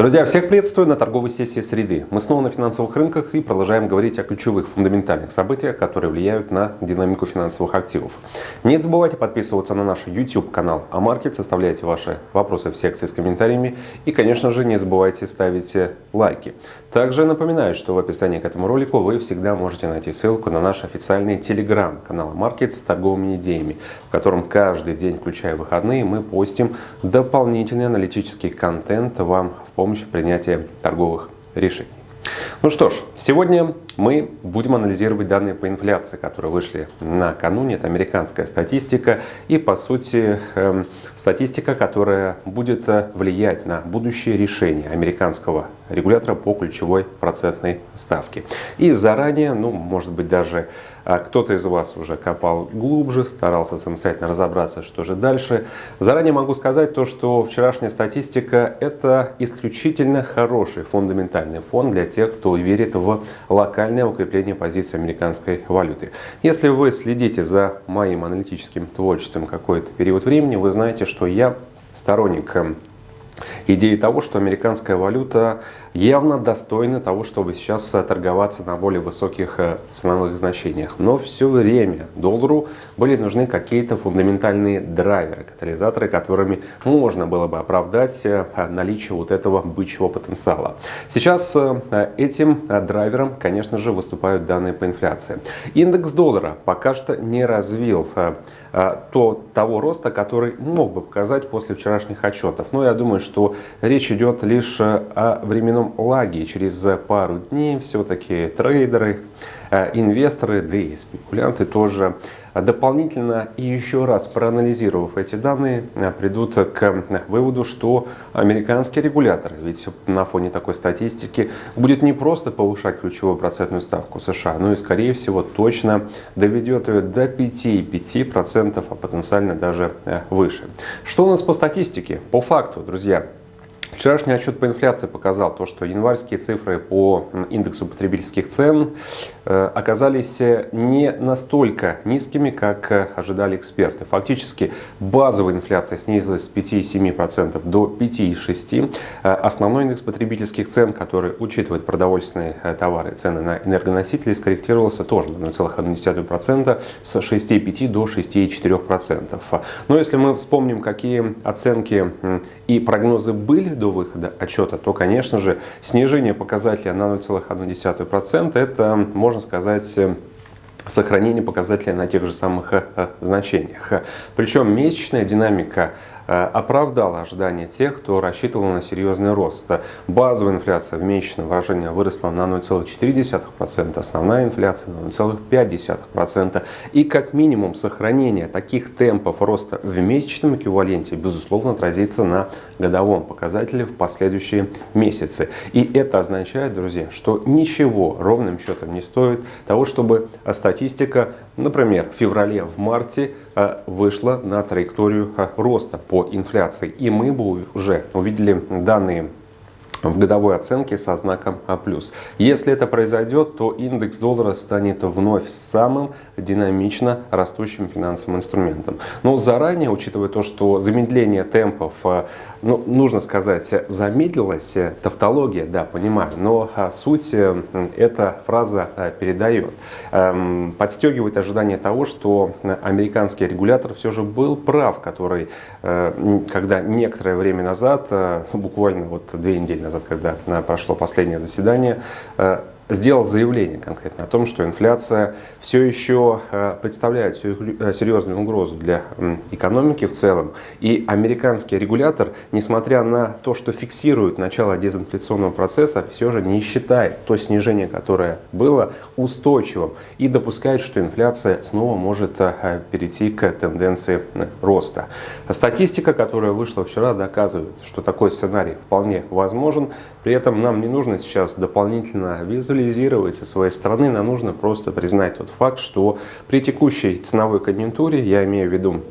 Друзья, всех приветствую на торговой сессии среды. Мы снова на финансовых рынках и продолжаем говорить о ключевых фундаментальных событиях, которые влияют на динамику финансовых активов. Не забывайте подписываться на наш YouTube канал Амаркет, составляйте ваши вопросы в секции с комментариями и, конечно же, не забывайте ставить лайки. Также напоминаю, что в описании к этому ролику вы всегда можете найти ссылку на наш официальный телеграм-канал Маркет с торговыми идеями, в котором каждый день, включая выходные, мы постим дополнительный аналитический контент вам в помощь помощь в принятии торговых решений. Ну что ж, сегодня мы будем анализировать данные по инфляции, которые вышли накануне. Это американская статистика и, по сути, эм, статистика, которая будет э, влиять на будущее решение американского регулятора по ключевой процентной ставке. И заранее, ну, может быть, даже а кто-то из вас уже копал глубже, старался самостоятельно разобраться, что же дальше. Заранее могу сказать то, что вчерашняя статистика – это исключительно хороший фундаментальный фон для тех, кто верит в локальное укрепление позиции американской валюты. Если вы следите за моим аналитическим творчеством какой-то период времени, вы знаете, что я сторонник эм, идеи того, что американская валюта явно достойна того, чтобы сейчас торговаться на более высоких э, ценовых значениях. Но все время доллару были нужны какие-то фундаментальные драйверы, катализаторы, которыми можно было бы оправдать э, наличие вот этого бычьего потенциала. Сейчас э, этим драйвером, конечно же, выступают данные по инфляции. Индекс доллара пока что не развил то, того роста, который мог бы показать после вчерашних отчетов. Но я думаю, что речь идет лишь о временном лаге. Через пару дней все-таки трейдеры, э, инвесторы, да и спекулянты тоже дополнительно и еще раз проанализировав эти данные, э, придут к выводу, что американский регулятор, ведь на фоне такой статистики, будет не просто повышать ключевую процентную ставку США, но и, скорее всего, точно доведет ее до 5,5%, а потенциально даже э, выше. Что у нас по статистике? По факту, друзья, Вчерашний отчет по инфляции показал то, что январские цифры по индексу потребительских цен э, оказались не настолько низкими, как э, ожидали эксперты. Фактически базовая инфляция снизилась с 5,7% до 5,6%. Э, основной индекс потребительских цен, который учитывает продовольственные товары, цены на энергоносители, скорректировался тоже на 0,1% с 6,5% до 6,4%. Но если мы вспомним, какие оценки и прогнозы были до выхода отчета, то, конечно же, снижение показателя на 0,1% это, можно сказать, сохранение показателя на тех же самых э, э, значениях. Причем месячная динамика Э, оправдала ожидания тех, кто рассчитывал на серьезный рост. Базовая инфляция в месячном выражении выросла на 0,4%, основная инфляция на 0,5%. И как минимум сохранение таких темпов роста в месячном эквиваленте, безусловно, отразится на годовом показателе в последующие месяцы. И это означает, друзья, что ничего ровным счетом не стоит того, чтобы статистика, например, в феврале, в марте вышла на траекторию э, роста по инфляции. И мы бы уже увидели данные в годовой оценке со знаком А+. Если это произойдет, то индекс доллара станет вновь самым динамично растущим финансовым инструментом. Но заранее, учитывая то, что замедление темпов, э, ну, нужно сказать, замедлилось, э, тавтология, да, понимаю, но а, суть э, эта фраза передает. Эм, подстегивает ожидание того, что американский регулятор все же был прав, который, когда некоторое время назад, буквально вот две недели назад, назад, когда э, прошло последнее заседание, э, сделал заявление конкретно о том, что инфляция все еще э, представляет э, серьезную угрозу для экономики в целом. И американский регулятор, несмотря на то, что фиксирует начало дезинфляционного процесса, все же не считает то снижение, которое было, устойчивым и допускает, что инфляция снова может э, перейти к тенденции роста. Статистика, которая вышла вчера, доказывает, что такой сценарий вполне возможен. При этом нам не нужно сейчас дополнительно визуализировать визуализировать со своей стороны, нам нужно просто признать тот факт, что при текущей ценовой конъюнктуре, я имею в виду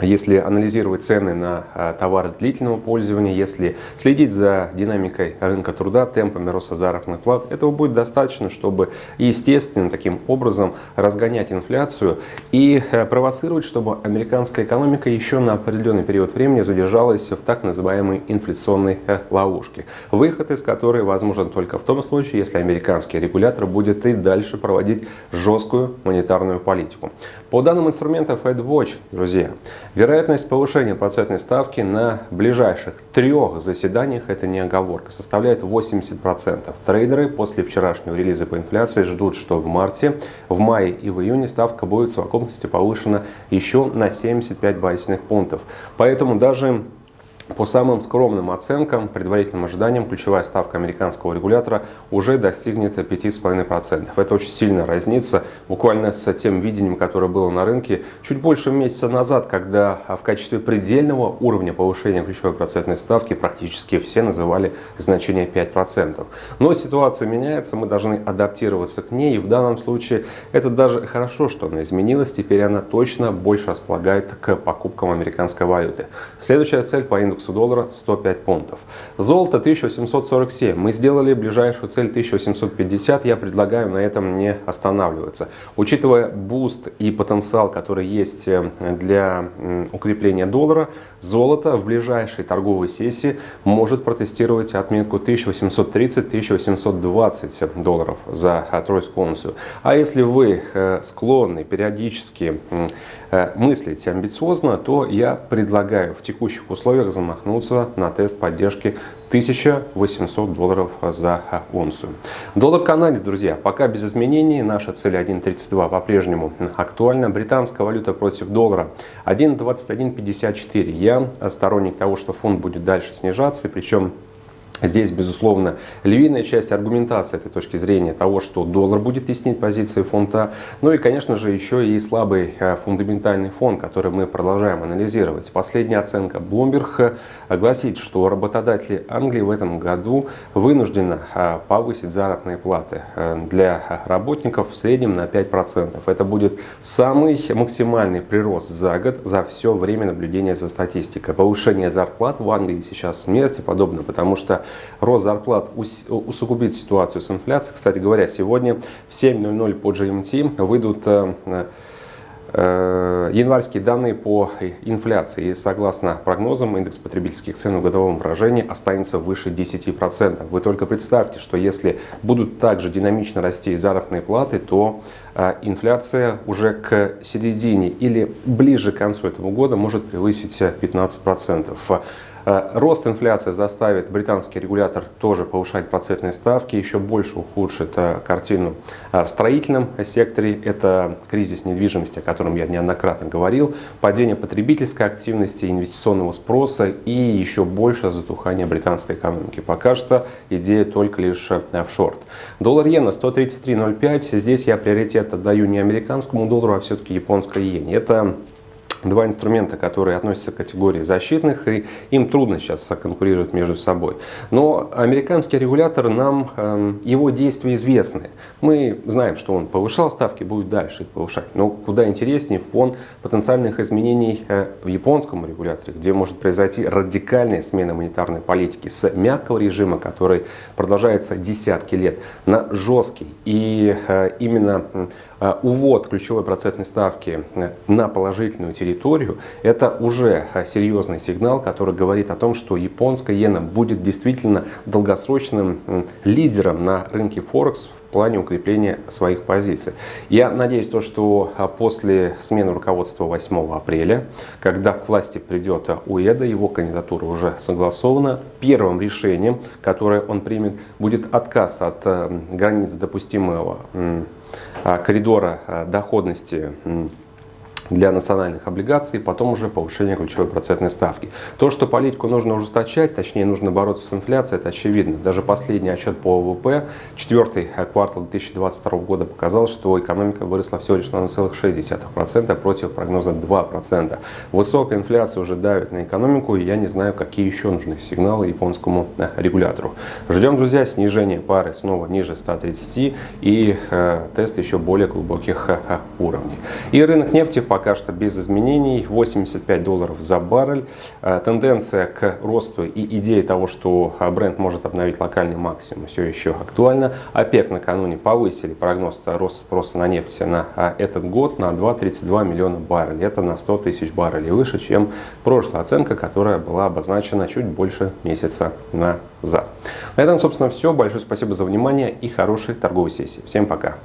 если анализировать цены на а, товары длительного пользования, если следить за динамикой рынка труда, темпами роста заработных плат, этого будет достаточно, чтобы естественным таким образом разгонять инфляцию и э, провоцировать, чтобы американская экономика еще на определенный период времени задержалась в так называемой инфляционной э, ловушке, выход из которой возможен только в том случае, если американский регулятор будет и дальше проводить жесткую монетарную политику. По данным инструмента FedWatch, друзья, вероятность повышения процентной ставки на ближайших трех заседаниях, это не оговорка, составляет 80%. Трейдеры после вчерашнего релиза по инфляции ждут, что в марте, в мае и в июне ставка будет в совокупности повышена еще на 75 базисных пунктов. Поэтому даже по самым скромным оценкам, предварительным ожиданиям, ключевая ставка американского регулятора уже достигнет 5,5%. Это очень сильно разнится буквально с тем видением, которое было на рынке чуть больше месяца назад, когда в качестве предельного уровня повышения ключевой процентной ставки практически все называли значение 5%. Но ситуация меняется, мы должны адаптироваться к ней, и в данном случае это даже хорошо, что она изменилась, теперь она точно больше располагает к покупкам американской валюты. Следующая цель по индексу индексу доллара 105 пунктов. Золото 1847. Мы сделали ближайшую цель 1850. Я предлагаю на этом не останавливаться. Учитывая boost и потенциал, который есть э, для укрепления доллара, золото в ближайшей торговой сессии может протестировать отметку 1830-1820 долларов за тройскую унцию. А если вы э, склонны периодически Э, мыслить амбициозно, то я предлагаю в текущих условиях замахнуться на тест поддержки 1800 долларов за унцию. Доллар канадец, друзья, пока без изменений. Наша цель 1.32 по-прежнему актуальна. Британская валюта против доллара 1.2154. Я сторонник того, что фунт будет дальше снижаться, причем Здесь, безусловно, львиная часть аргументации этой точки зрения того, что доллар будет теснить позиции фунта. Ну и, конечно же, еще и слабый э, фундаментальный фон, который мы продолжаем анализировать. Последняя оценка Bloomberg э, гласит, что работодатели Англии в этом году вынуждены э, повысить заработные платы для работников в среднем на 5%. Это будет самый максимальный прирост за год за все время наблюдения за статистикой. Повышение зарплат в Англии сейчас смерти подобно, потому что рост зарплат усугубит ситуацию с инфляцией. Кстати говоря, сегодня в 7.00 по GMT выйдут э, э, январские данные по инфляции. И согласно прогнозам, индекс потребительских цен в годовом выражении останется выше 10%. Вы только представьте, что если будут также динамично расти заработные платы, то э, инфляция уже к середине или ближе к концу этого года может превысить 15%. Э, рост инфляции заставит британский регулятор тоже повышать процентные ставки, еще больше ухудшит э, картину э, в строительном секторе. Это кризис недвижимости, о котором я неоднократно говорил, падение потребительской активности, инвестиционного спроса и еще больше затухание британской экономики. Пока что идея только лишь в шорт. Доллар иена 133.05. Здесь я приоритет отдаю не американскому доллару, а все-таки японской иене. Это два инструмента, которые относятся к категории защитных, и им трудно сейчас конкурировать между собой. Но американский регулятор, нам э, его действия известны. Мы знаем, что он повышал ставки, будет дальше их повышать. Но куда интереснее фон потенциальных изменений э, в японском регуляторе, где может произойти радикальная смена монетарной политики с мягкого режима, который продолжается десятки лет, на жесткий. И э, именно увод ключевой процентной ставки э, на положительную территорию это уже а, серьезный сигнал, который говорит о том, что японская иена будет действительно долгосрочным лидером на рынке Форекс в плане укрепления своих позиций. Я надеюсь, то, что а, после смены руководства 8 апреля, когда к власти придет УЭДа, его кандидатура уже согласована, первым решением, которое он примет, будет отказ от а, границ допустимого коридора доходности для национальных облигаций, потом уже повышение ключевой процентной ставки. То, что политику нужно ужесточать, точнее нужно бороться с инфляцией, это очевидно. Даже последний отчет по ВВП, четвертый квартал 2022 года показал, что экономика выросла всего лишь на 0,6% против прогноза 2%. Высокая инфляция уже давит на экономику, и я не знаю, какие еще нужны сигналы японскому э, регулятору. Ждем, друзья, снижение пары снова ниже 130 и э, тест еще более глубоких э, уровней. И рынок нефти по пока что без изменений, 85 долларов за баррель. Э, тенденция к росту и идея того, что бренд может обновить локальный максимум, все еще актуальна. ОПЕК накануне повысили прогноз роста спроса на нефть на этот год на 2,32 миллиона баррелей. Это на 100 тысяч баррелей выше, чем прошлая оценка, которая была обозначена чуть больше месяца назад. На этом, собственно, все. Большое спасибо за внимание и хорошей торговой сессии. Всем пока!